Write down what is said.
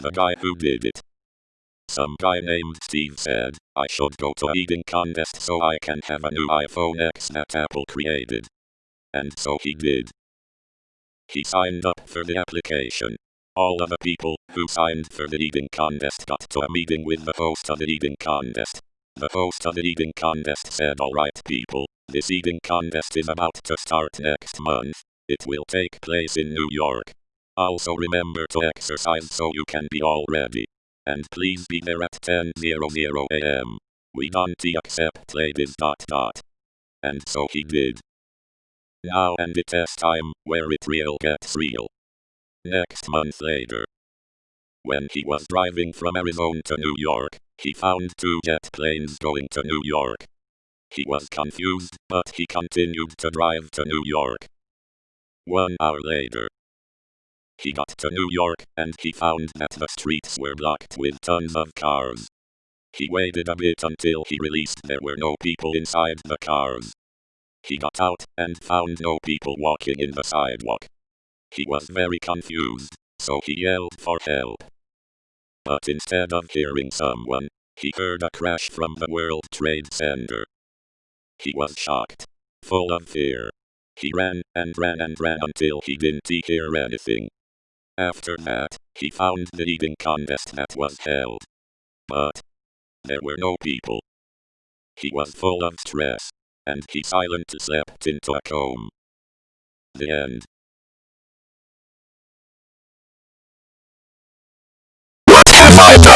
The guy who did it. Some guy named Steve said, I should go to eating contest so I can have a new iPhone X that Apple created. And so he did. He signed up for the application. All of the people who signed for the eating contest got to a meeting with the host of the eating contest. The host of the eating contest said, Alright people, this eating contest is about to start next month. It will take place in New York. Also remember to exercise so you can be all ready. And please be there at 10.00 am. We don't accept ladies dot dot. And so he did. Now and it is time where it real gets real. Next month later. When he was driving from Arizona to New York, he found two jet planes going to New York. He was confused, but he continued to drive to New York. One hour later, he got to New York, and he found that the streets were blocked with tons of cars. He waited a bit until he released there were no people inside the cars. He got out, and found no people walking in the sidewalk. He was very confused, so he yelled for help. But instead of hearing someone, he heard a crash from the World Trade Center. He was shocked, full of fear. He ran and ran and ran until he didn't hear anything. After that, he found the eating contest that was held. But there were no people. He was full of stress, and he silently slept into a comb. The end. What have I done?